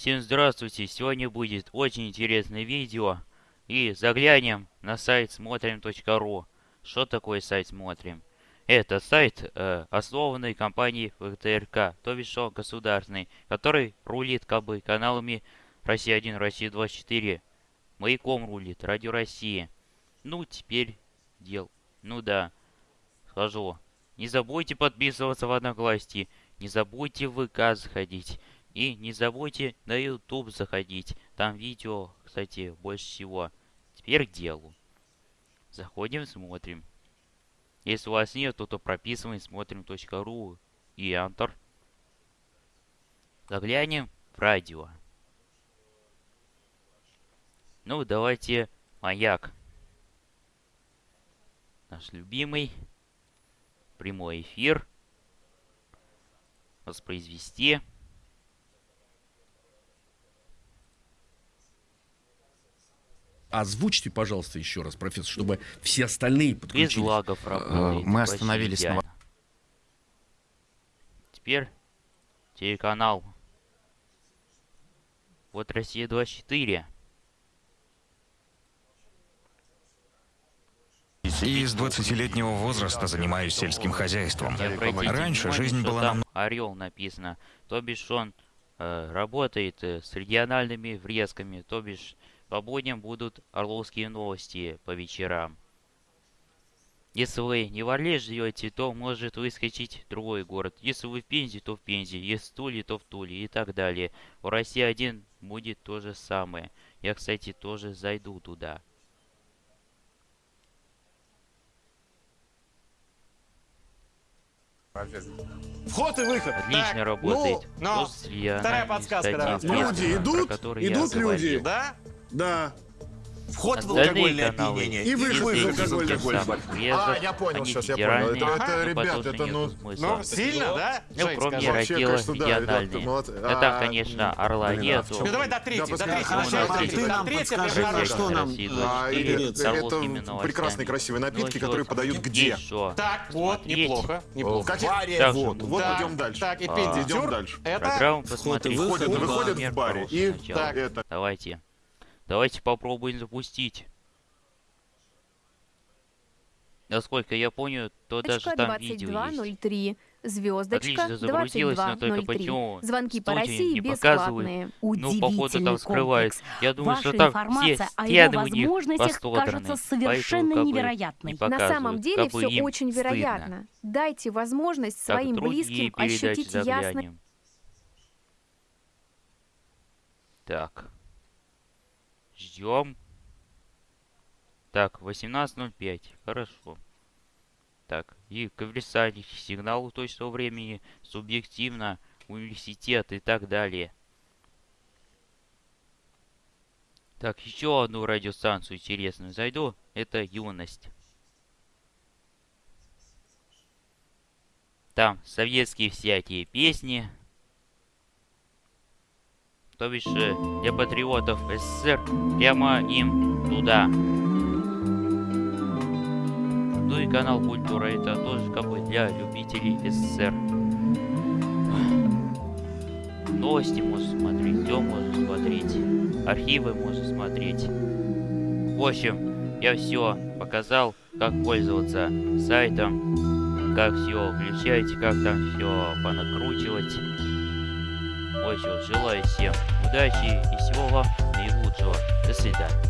Всем здравствуйте! Сегодня будет очень интересное видео. И заглянем на сайт смотрим.ру. Что такое сайт Смотрим? Это сайт, э, основанный компанией ВТРК, то бишь он государственный, который рулит как бы каналами Россия-1, Россия-24. Маяком рулит, Радио России. Ну, теперь дел. Ну да, скажу. Не забудьте подписываться в Одноклассники. Не забудьте в ВК заходить. И не забудьте на YouTube заходить. Там видео, кстати, больше всего. Теперь к делу. Заходим, смотрим. Если у вас нет, то, то прописываем смотрим.ру и Enter. Заглянем в радио. Ну, давайте маяк. Наш любимый. Прямой эфир. Воспроизвести. Озвучьте, пожалуйста, еще раз, профессор, чтобы все остальные Без подключились. лагов работает. мы почти остановились на. Теперь телеканал. Вот Россия 24. И с 20-летнего возраста занимаюсь сельским хозяйством. Раньше жизнь была там намного... Орел написано. То бишь он э, работает э, с региональными врезками. То бишь по будням будут орловские новости по вечерам. Если вы не в Орле живете, то может выскочить другой город. Если вы в Пензе, то в Пензе. Если в Туле, то в Туле и так далее. У России 1 будет то же самое. Я, кстати, тоже зайду туда. Вход и выход. Отлично Так, работает. Ну, но После вторая подсказка. Пескова, Люди идут, идут люди. Да? Да. Вход в алкогольное опьянение. И выход в алкогольное опьянение. А, я понял, сейчас я понял. Это, это но ребят, это ну... смысла. Ну, сильно, да? Ну, кроме раздела региональные. Да там, А, конечно, Орла нету. Ну давай до третьей, до третьей. ты нам подскажи, что нам? Россия 24 и- с это прекрасные красивые напитки, Ну, которые подают где? Так, вот, неплохо, неплохо. Вот, вот идем дальше. Так, и А. Пенди Идем дальше. Это Программу посмотреть. Выходят, Ну, в баре и это... Давайте. Давайте попробуем запустить. Насколько я понял, то даже там видео есть. 2203, звездочка Отлично загрузилось, но только 2203. почему Звонки по России не бесплатные. Ну, походу, там скрывают. комплекс. Я думаю, Ваша что там все стены у них кажется совершенно поэтому, как бы, невероятной. не На самом деле как все очень стыдно. вероятно. Дайте возможность Так, своим близким ощутить заглянем. Так. Ждем. Так, 18.05. Хорошо. Так, и конверсальный сигнал точного времени, субъективно, университет и так далее. Так, еще одну радиостанцию интересную зайду. Это юность. Там советские всякие песни. То бишь э, для патриотов СССР прямо им туда. Ну и канал Культура это тоже как бы для любителей СССР. Новости можно смотреть, все можно смотреть, архивы можно смотреть. В общем, я все показал, как пользоваться сайтом, как все включать, как там все понакручивать. Общем, желаю всем удачи и всего вам наилучшего. До свидания.